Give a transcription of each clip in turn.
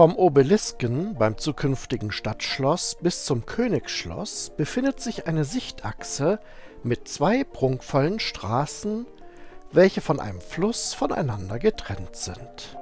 Vom Obelisken beim zukünftigen Stadtschloss bis zum Königsschloss befindet sich eine Sichtachse mit zwei prunkvollen Straßen, welche von einem Fluss voneinander getrennt sind.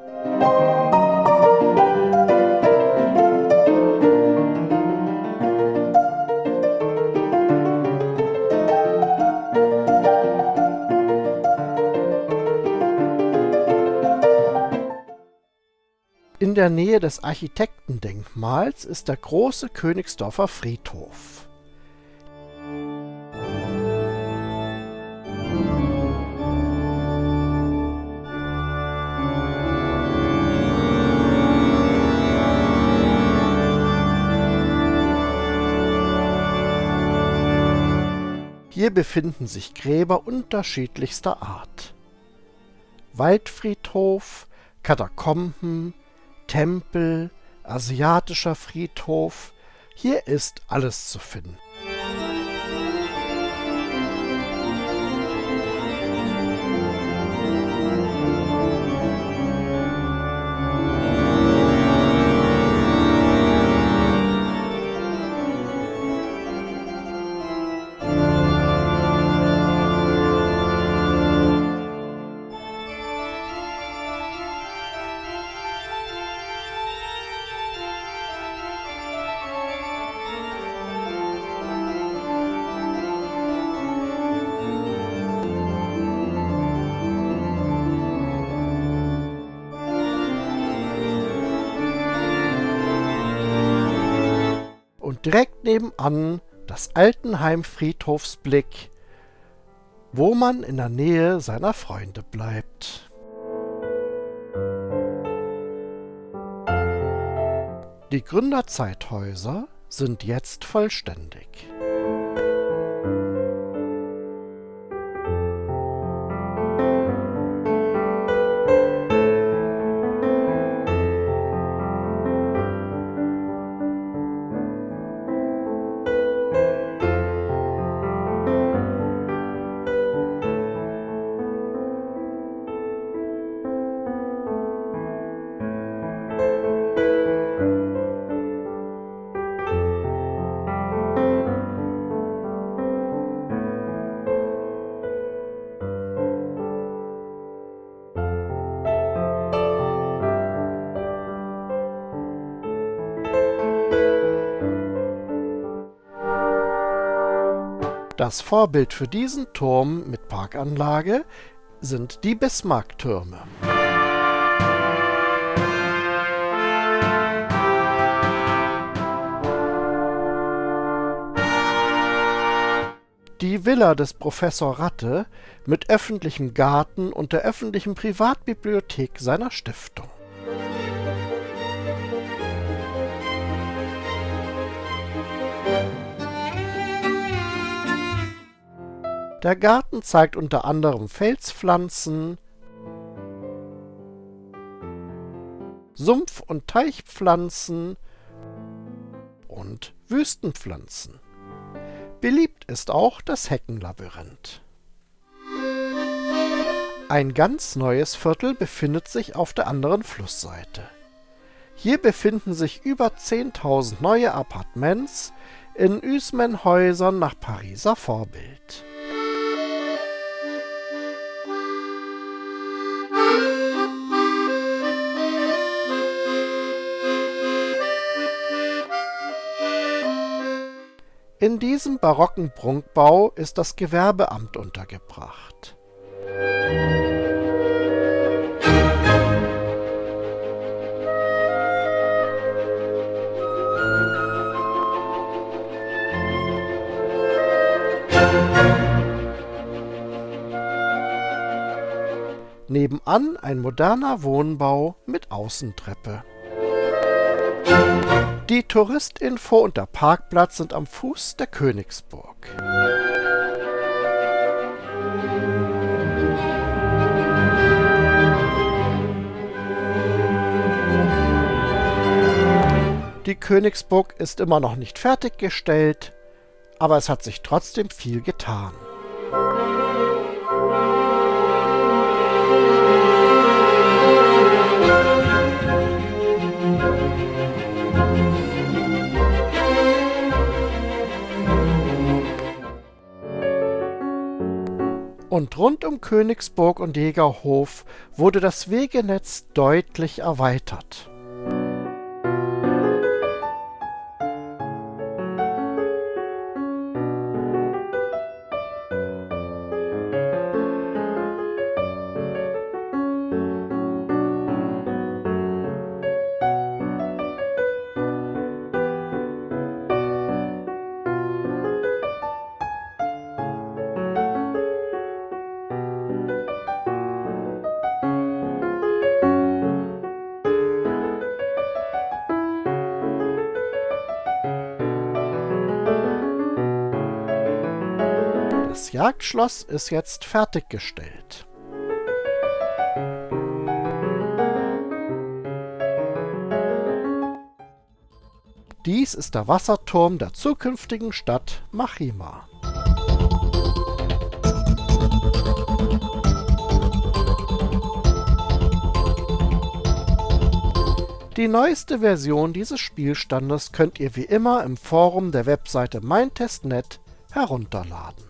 Der Nähe des Architektendenkmals ist der große Königsdorfer Friedhof. Hier befinden sich Gräber unterschiedlichster Art. Waldfriedhof, Katakomben, Tempel, asiatischer Friedhof, hier ist alles zu finden. Direkt nebenan das Altenheim Friedhofsblick, wo man in der Nähe seiner Freunde bleibt. Die Gründerzeithäuser sind jetzt vollständig. Das Vorbild für diesen Turm mit Parkanlage sind die Bismarck-Türme. Die Villa des Professor Ratte mit öffentlichem Garten und der öffentlichen Privatbibliothek seiner Stiftung. Der Garten zeigt unter anderem Felspflanzen, Sumpf- und Teichpflanzen und Wüstenpflanzen. Beliebt ist auch das Heckenlabyrinth. Ein ganz neues Viertel befindet sich auf der anderen Flussseite. Hier befinden sich über 10.000 neue Appartements in Üsmen-Häusern nach Pariser Vorbild. In diesem barocken Prunkbau ist das Gewerbeamt untergebracht. Nebenan ein moderner Wohnbau mit Außentreppe. Die Touristinfo und der Parkplatz sind am Fuß der Königsburg. Die Königsburg ist immer noch nicht fertiggestellt, aber es hat sich trotzdem viel getan. Rund um Königsburg und Jägerhof wurde das Wegenetz deutlich erweitert. Jagdschloss ist jetzt fertiggestellt. Dies ist der Wasserturm der zukünftigen Stadt Machima. Die neueste Version dieses Spielstandes könnt ihr wie immer im Forum der Webseite meintest.net herunterladen